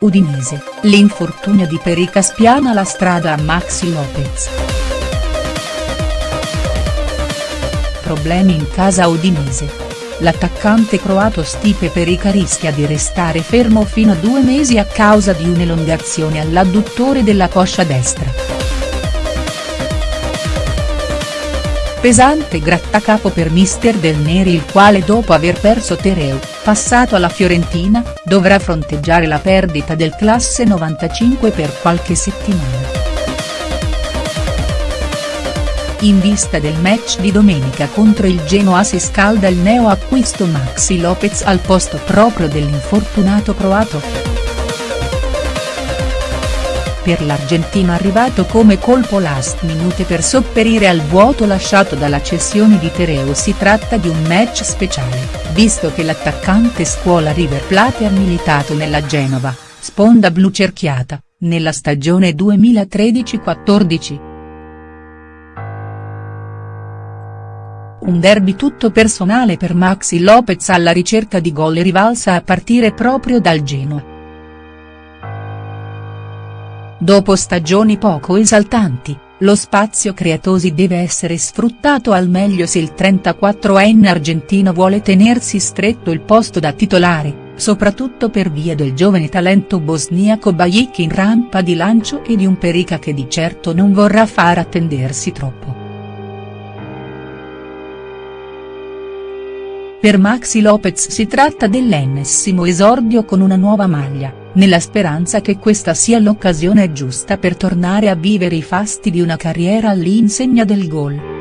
Udinese, l'infortunio di Perica spiana la strada a Maxi Lopez. Problemi in casa udinese. L'attaccante croato Stipe Perica rischia di restare fermo fino a due mesi a causa di un'elongazione all'adduttore della coscia destra. Pesante grattacapo per mister Del Neri il quale dopo aver perso Tereu, passato alla Fiorentina, dovrà fronteggiare la perdita del classe 95 per qualche settimana. In vista del match di domenica contro il Genoa si scalda il neo acquisto Maxi Lopez al posto proprio dell'infortunato croato per l'argentino arrivato come colpo last minute per sopperire al vuoto lasciato dalla cessione di Tereo si tratta di un match speciale, visto che l'attaccante scuola River Plate ha militato nella Genova, sponda blu cerchiata, nella stagione 2013-14. Un derby tutto personale per Maxi Lopez alla ricerca di gol e rivalsa a partire proprio dal Genoa. Dopo stagioni poco esaltanti, lo spazio creatosi deve essere sfruttato al meglio se il 34enne argentino vuole tenersi stretto il posto da titolare, soprattutto per via del giovane talento bosniaco Bajic in rampa di lancio e di un Perica che di certo non vorrà far attendersi troppo. Per Maxi Lopez si tratta dell'ennesimo esordio con una nuova maglia nella speranza che questa sia l'occasione giusta per tornare a vivere i fasti di una carriera all'insegna del gol.